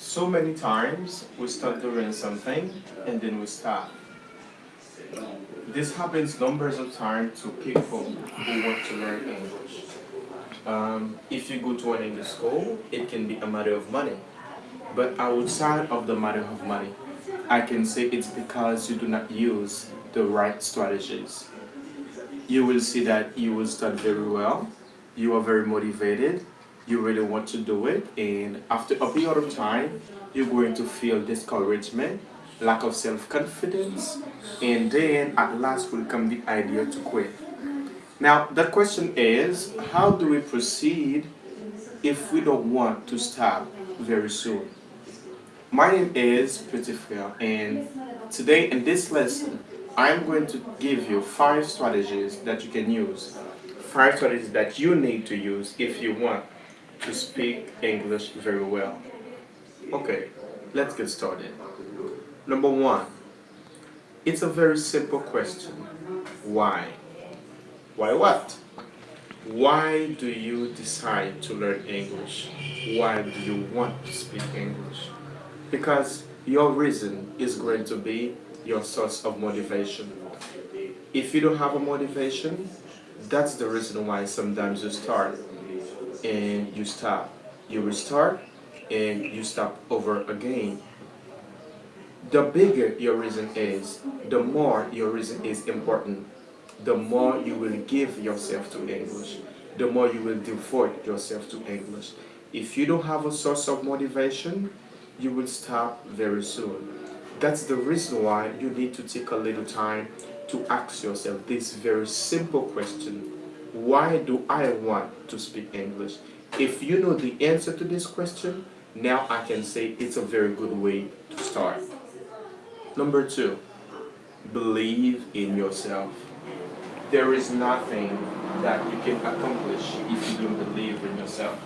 So many times we start doing something and then we stop. This happens numbers of times to people who want to learn English. Um, if you go to an English school, it can be a matter of money. But outside of the matter of money, I can say it's because you do not use the right strategies. You will see that you will start very well, you are very motivated, you really want to do it, and after a period of time, you're going to feel discouragement, lack of self-confidence, and then at last will come the idea to quit. Now, the question is, how do we proceed if we don't want to stop very soon? My name is Petit Frere, and today in this lesson, I'm going to give you five strategies that you can use. Five strategies that you need to use if you want to speak English very well. Okay, let's get started. Number one, it's a very simple question. Why? Why what? Why do you decide to learn English? Why do you want to speak English? Because your reason is going to be your source of motivation. If you don't have a motivation, that's the reason why sometimes you start and you stop. You restart and you stop over again. The bigger your reason is, the more your reason is important, the more you will give yourself to English, the more you will devote yourself to English. If you don't have a source of motivation, you will stop very soon. That's the reason why you need to take a little time to ask yourself this very simple question. Why do I want to speak English? If you know the answer to this question, now I can say it's a very good way to start. Number two, believe in yourself. There is nothing that you can accomplish if you don't believe in yourself.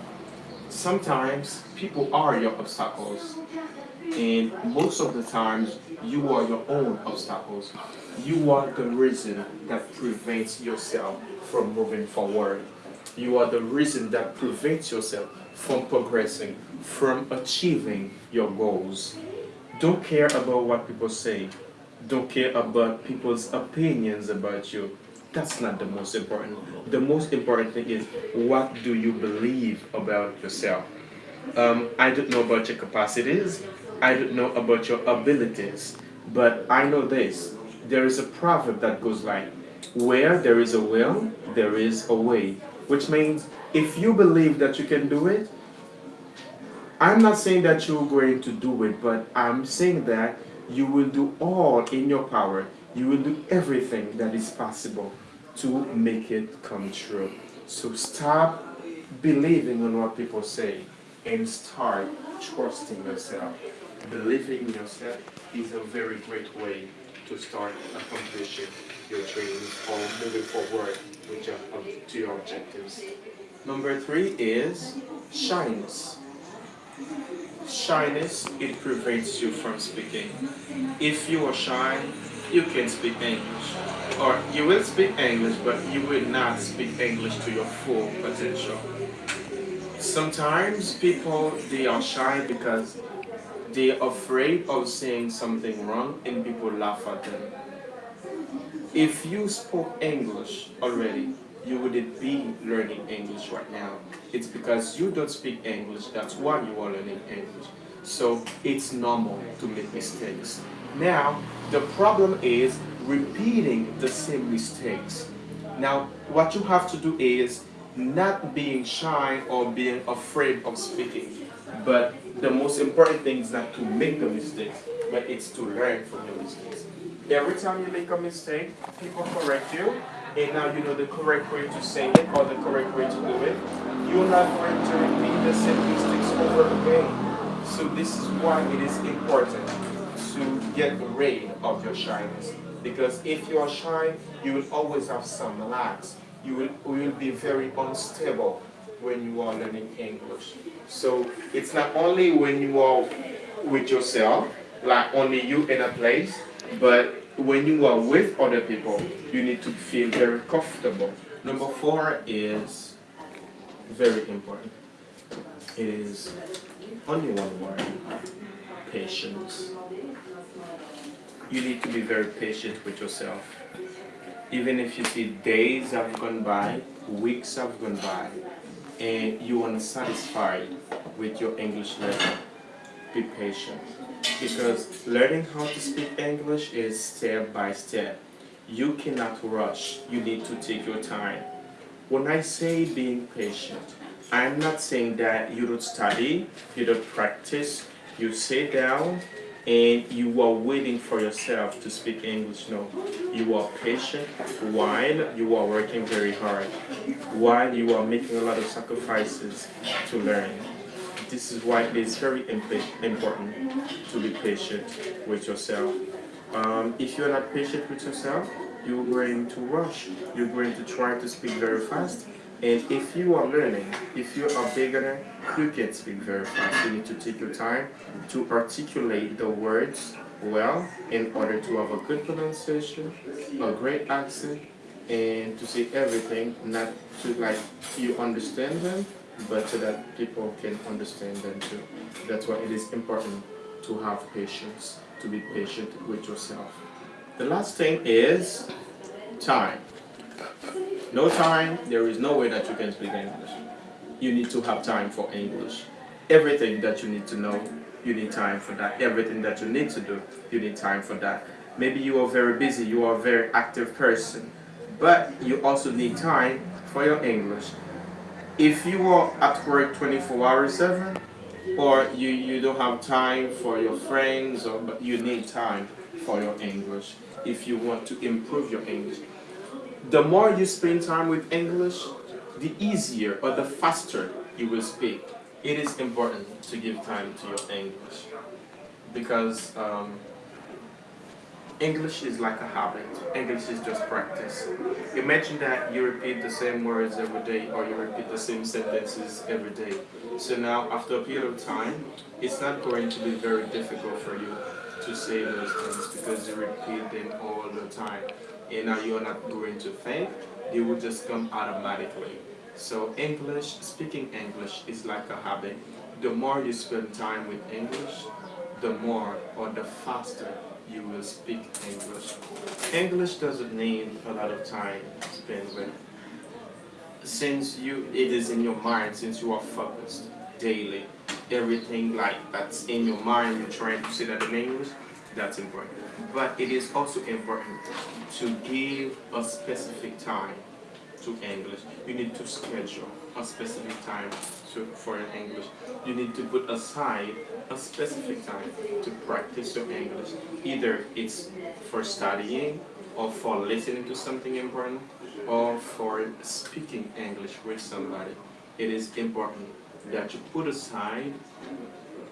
Sometimes people are your obstacles and most of the times you are your own obstacles. You are the reason that prevents yourself from moving forward. You are the reason that prevents yourself from progressing, from achieving your goals. Don't care about what people say. Don't care about people's opinions about you. That's not the most important. The most important thing is what do you believe about yourself? Um, I don't know about your capacities. I don't know about your abilities. But I know this. There is a proverb that goes like, where there is a will, there is a way. Which means if you believe that you can do it, I'm not saying that you're going to do it, but I'm saying that you will do all in your power. You will do everything that is possible to make it come true. So stop believing on what people say and start trusting yourself. Believing in yourself is a very great way to start accomplishing your dreams or moving forward with your, to your objectives. Number three is shyness. Shyness, it prevents you from speaking. If you are shy, you can't speak English. Or you will speak English, but you will not speak English to your full potential. Sometimes people, they are shy because they're afraid of saying something wrong and people laugh at them. If you spoke English already, you wouldn't be learning English right now. It's because you don't speak English, that's why you are learning English. So it's normal to make mistakes. Now, the problem is repeating the same mistakes. Now, what you have to do is not being shy or being afraid of speaking. But the most important thing is not to make the mistakes, but it's to learn from your mistakes. Every time you make a mistake, people correct you, and now you know the correct way to say it or the correct way to do it. You're not going to repeat the same mistakes over again. So this is why it is important to get rid of your shyness. Because if you are shy, you will always have some lacks. You will, will be very unstable when you are learning English. So it's not only when you are with yourself, like only you in a place, but when you are with other people, you need to feel very comfortable. Number four is very important. It is only one word. patience. You need to be very patient with yourself. Even if you see days have gone by, weeks have gone by, and you are not satisfied with your English level, be patient. Because learning how to speak English is step by step. You cannot rush. You need to take your time. When I say being patient, I'm not saying that you don't study, you don't practice, you sit down and you are waiting for yourself to speak English. No, you are patient while you are working very hard, while you are making a lot of sacrifices to learn. This is why it is very important to be patient with yourself. Um, if you're not patient with yourself, you're going to rush. You're going to try to speak very fast. And if you are learning, if you're a beginner, you can speak very fast. You need to take your time to articulate the words well in order to have a good pronunciation, a great accent, and to say everything, not to like you understand them, but so that people can understand them too. That's why it is important to have patience, to be patient with yourself. The last thing is time. No time, there is no way that you can speak English. You need to have time for English. Everything that you need to know, you need time for that. Everything that you need to do, you need time for that. Maybe you are very busy, you are a very active person, but you also need time for your English. If you are at work 24 hours 7, or you, you don't have time for your friends, or but you need time for your English if you want to improve your English. The more you spend time with English, the easier or the faster you will speak. It is important to give time to your English because um, English is like a habit. English is just practice. Imagine that you repeat the same words every day or you repeat the same sentences every day. So now after a period of time, it's not going to be very difficult for you to say those things because you repeat them all the time. And now you're not going to think, they will just come automatically. So English, speaking English is like a habit. The more you spend time with English, the more or the faster you will speak English. English doesn't need a lot of time spent with. Since you, it is in your mind, since you are focused daily, everything like that's in your mind, you're trying to say that in English, that's important. But it is also important to give a specific time to English. You need to schedule a specific time to, for English. You need to put aside a specific time to practice your English. Either it's for studying or for listening to something important or for speaking English with somebody. It is important that you put aside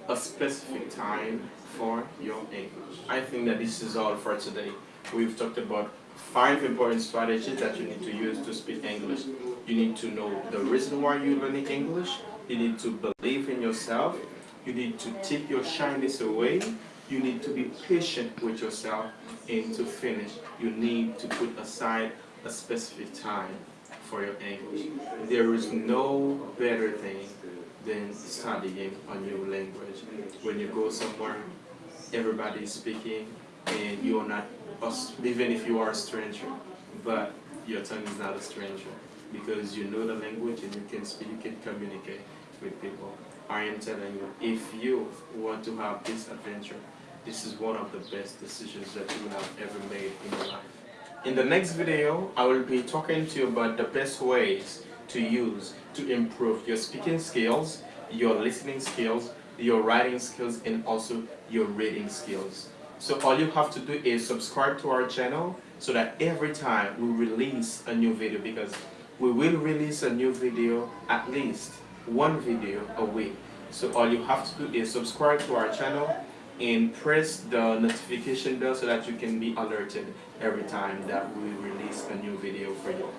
a specific time for your English. I think that this is all for today. We've talked about five important strategies that you need to use to speak English. You need to know the reason why you're learning English. You need to believe in yourself. You need to take your shyness away. You need to be patient with yourself. And to finish, you need to put aside a specific time for your English. There is no better thing than studying a new language. When you go somewhere, everybody is speaking and you're not, even if you are a stranger, but your tongue is not a stranger because you know the language and you can speak, you can communicate with people. I am telling you, if you want to have this adventure, this is one of the best decisions that you have ever made in your life. In the next video, I will be talking to you about the best ways to use to improve your speaking skills, your listening skills, your writing skills, and also your reading skills. So all you have to do is subscribe to our channel so that every time we release a new video, because we will release a new video at least one video a week. So all you have to do is subscribe to our channel and press the notification bell so that you can be alerted every time that we release a new video for you.